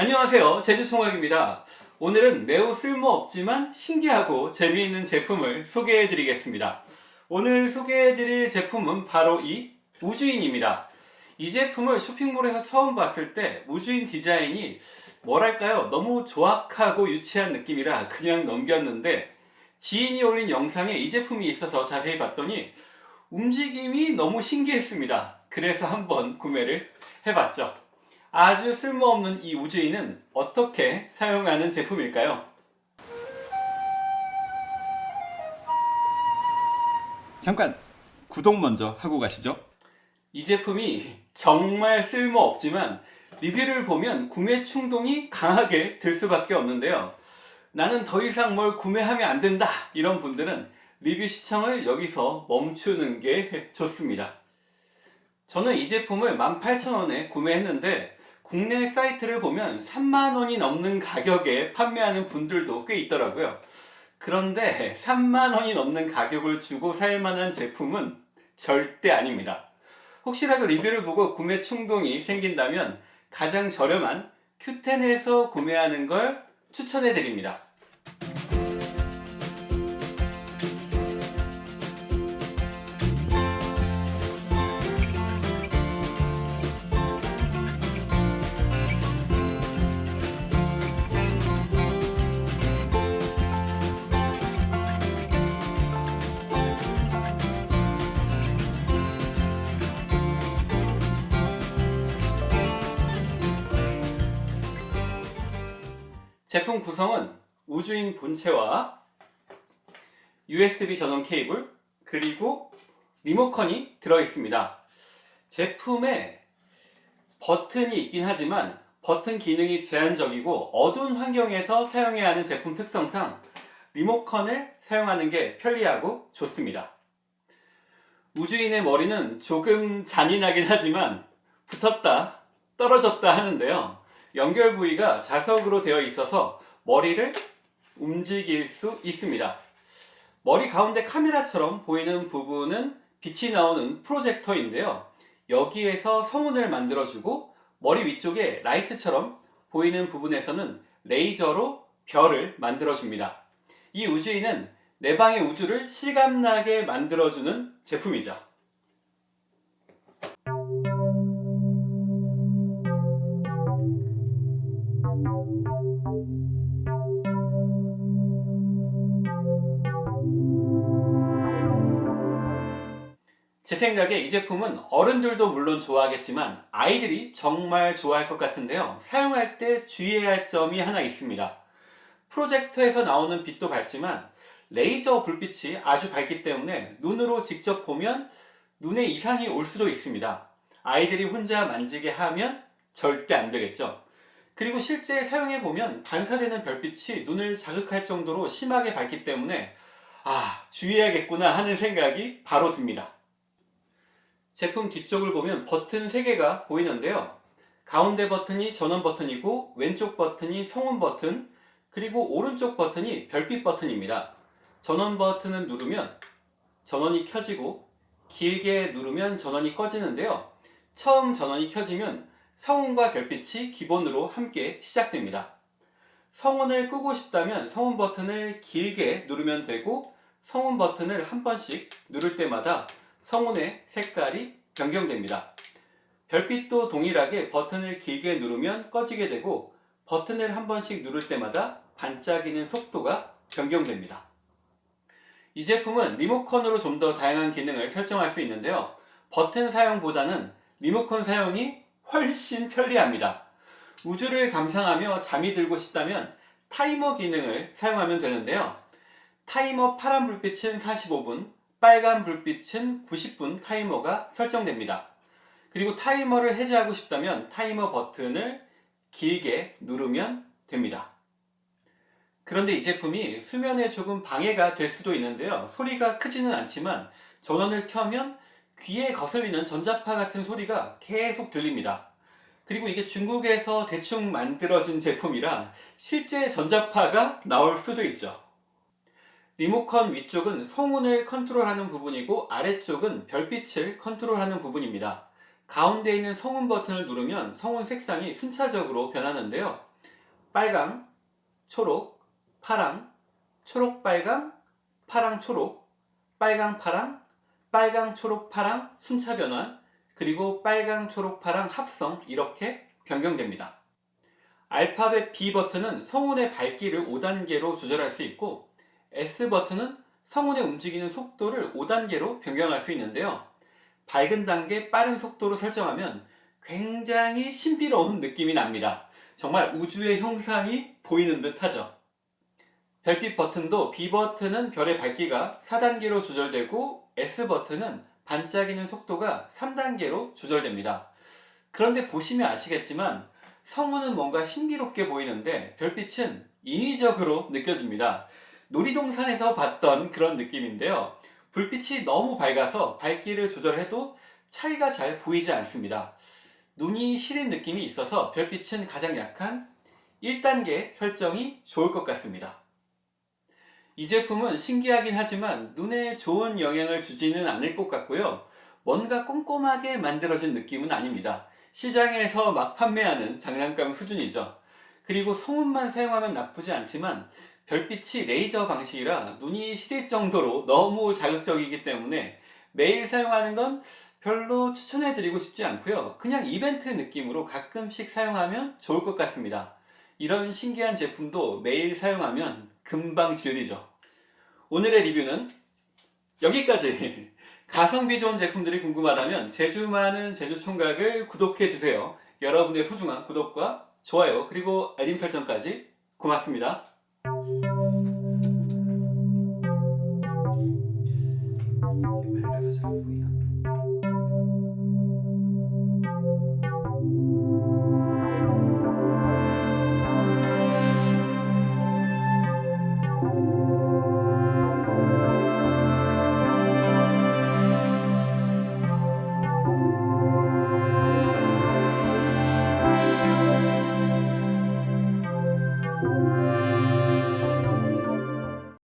안녕하세요. 제주총각입니다. 오늘은 매우 쓸모없지만 신기하고 재미있는 제품을 소개해 드리겠습니다. 오늘 소개해 드릴 제품은 바로 이 우주인입니다. 이 제품을 쇼핑몰에서 처음 봤을 때 우주인 디자인이 뭐랄까요? 너무 조악하고 유치한 느낌이라 그냥 넘겼는데 지인이 올린 영상에 이 제품이 있어서 자세히 봤더니 움직임이 너무 신기했습니다. 그래서 한번 구매를 해봤죠 아주 쓸모없는 이 우주인은 어떻게 사용하는 제품일까요? 잠깐 구독 먼저 하고 가시죠. 이 제품이 정말 쓸모없지만 리뷰를 보면 구매 충동이 강하게 들 수밖에 없는데요. 나는 더 이상 뭘 구매하면 안 된다 이런 분들은 리뷰 시청을 여기서 멈추는 게 좋습니다. 저는 이 제품을 18,000원에 구매했는데 국내 사이트를 보면 3만원이 넘는 가격에 판매하는 분들도 꽤 있더라고요. 그런데 3만원이 넘는 가격을 주고 살만한 제품은 절대 아닙니다. 혹시라도 리뷰를 보고 구매 충동이 생긴다면 가장 저렴한 큐텐에서 구매하는 걸 추천해 드립니다. 제품 구성은 우주인 본체와 USB 전원 케이블 그리고 리모컨이 들어있습니다. 제품에 버튼이 있긴 하지만 버튼 기능이 제한적이고 어두운 환경에서 사용해야 하는 제품 특성상 리모컨을 사용하는 게 편리하고 좋습니다. 우주인의 머리는 조금 잔인하긴 하지만 붙었다 떨어졌다 하는데요. 연결 부위가 자석으로 되어 있어서 머리를 움직일 수 있습니다. 머리 가운데 카메라처럼 보이는 부분은 빛이 나오는 프로젝터인데요. 여기에서 성운을 만들어주고 머리 위쪽에 라이트처럼 보이는 부분에서는 레이저로 별을 만들어줍니다. 이 우주인은 내 방의 우주를 실감나게 만들어주는 제품이죠. 제 생각에 이 제품은 어른들도 물론 좋아하겠지만 아이들이 정말 좋아할 것 같은데요. 사용할 때 주의해야 할 점이 하나 있습니다. 프로젝터에서 나오는 빛도 밝지만 레이저 불빛이 아주 밝기 때문에 눈으로 직접 보면 눈에 이상이 올 수도 있습니다. 아이들이 혼자 만지게 하면 절대 안 되겠죠. 그리고 실제 사용해 보면 반사되는 별빛이 눈을 자극할 정도로 심하게 밝기 때문에 아 주의해야겠구나 하는 생각이 바로 듭니다. 제품 뒤쪽을 보면 버튼 3개가 보이는데요. 가운데 버튼이 전원 버튼이고 왼쪽 버튼이 성운 버튼 그리고 오른쪽 버튼이 별빛 버튼입니다. 전원 버튼을 누르면 전원이 켜지고 길게 누르면 전원이 꺼지는데요. 처음 전원이 켜지면 성운과 별빛이 기본으로 함께 시작됩니다. 성운을 끄고 싶다면 성운 버튼을 길게 누르면 되고 성운 버튼을 한 번씩 누를 때마다 성운의 색깔이 변경됩니다. 별빛도 동일하게 버튼을 길게 누르면 꺼지게 되고 버튼을 한 번씩 누를 때마다 반짝이는 속도가 변경됩니다. 이 제품은 리모컨으로 좀 더 다양한 기능을 설정할 수 있는데요. 버튼 사용보다는 리모컨 사용이 훨씬 편리합니다. 우주를 감상하며 잠이 들고 싶다면 타이머 기능을 사용하면 되는데요. 타이머 파란 불빛은 45분, 빨간 불빛은 90분 타이머가 설정됩니다. 그리고 타이머를 해제하고 싶다면 타이머 버튼을 길게 누르면 됩니다. 그런데 이 제품이 수면에 조금 방해가 될 수도 있는데요. 소리가 크지는 않지만 전원을 켜면 귀에 거슬리는 전자파 같은 소리가 계속 들립니다. 그리고 이게 중국에서 대충 만들어진 제품이라 실제 전자파가 나올 수도 있죠. 리모컨 위쪽은 성운을 컨트롤하는 부분이고 아래쪽은 별빛을 컨트롤하는 부분입니다. 가운데 있는 성운 버튼을 누르면 성운 색상이 순차적으로 변하는데요. 빨강, 초록, 파랑, 초록, 빨강, 파랑, 초록, 빨강, 파랑, 빨강, 초록, 파랑 순차 변환, 그리고 빨강, 초록, 파랑 합성 이렇게 변경됩니다. 알파벳 B 버튼은 성운의 밝기를 5단계로 조절할 수 있고 S 버튼은 성운의 움직이는 속도를 5단계로 변경할 수 있는데요. 밝은 단계 빠른 속도로 설정하면 굉장히 신비로운 느낌이 납니다. 정말 우주의 형상이 보이는 듯 하죠. 별빛 버튼도 B 버튼은 별의 밝기가 4단계로 조절되고 S 버튼은 반짝이는 속도가 3단계로 조절됩니다. 그런데 보시면 아시겠지만 성우는 뭔가 신비롭게 보이는데 별빛은 인위적으로 느껴집니다. 놀이동산에서 봤던 그런 느낌인데요. 불빛이 너무 밝아서 밝기를 조절해도 차이가 잘 보이지 않습니다. 눈이 시린 느낌이 있어서 별빛은 가장 약한 1단계 설정이 좋을 것 같습니다. 이 제품은 신기하긴 하지만 눈에 좋은 영향을 주지는 않을 것 같고요. 뭔가 꼼꼼하게 만들어진 느낌은 아닙니다. 시장에서 막 판매하는 장난감 수준이죠. 그리고 성운만 사용하면 나쁘지 않지만 별빛이 레이저 방식이라 눈이 시릴 정도로 너무 자극적이기 때문에 매일 사용하는 건 별로 추천해 드리고 싶지 않고요. 그냥 이벤트 느낌으로 가끔씩 사용하면 좋을 것 같습니다. 이런 신기한 제품도 매일 사용하면 금방 질리죠. 오늘의 리뷰는 여기까지! 가성비 좋은 제품들이 궁금하다면 제주 많은 제주총각을 구독해주세요. 여러분의 소중한 구독과 좋아요 그리고 알림 설정까지 고맙습니다. Qué